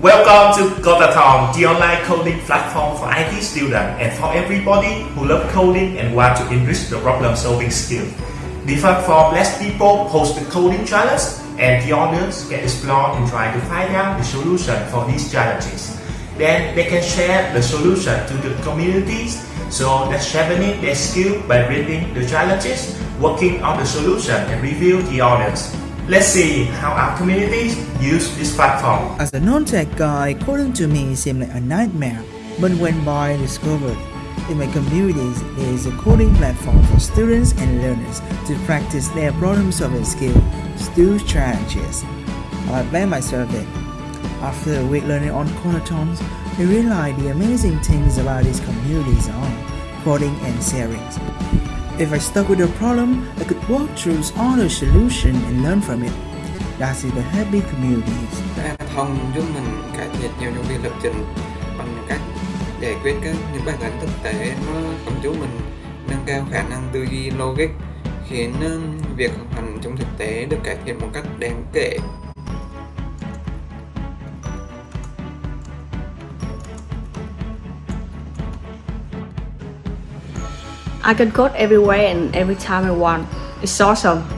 Welcome to Codathon, the online coding platform for IT students and for everybody who love coding and want to enrich the problem-solving skill. The platform lets people post the coding challenges and the audience can explore and try to find out the solution for these challenges. Then they can share the solution to the communities so that's sharpening their skill by reading the challenges, working on the solution and review the audience. Let's see how our communities use this platform. As a non-tech guy, coding to me seemed like a nightmare. But when I discovered in my communities there is a coding platform for students and learners to practice their problem-solving skill, still challenges. I blame myself in. After a week learning on Codathons, I realized the amazing things about these communities are coding and sharing. If I stuck with a problem, I could walk through all the solution and learn from it. That is the happy communities. Thông giúp mình cải thiện nhiều thông tin lập trình bằng cách giải quyết các những bài toán thực tế nó giúp chúng mình nâng cao khả năng tư duy logic khiến việc học hành trong thực tế được cải thiện một cách đáng kể I can code everywhere and every time I want. It's awesome.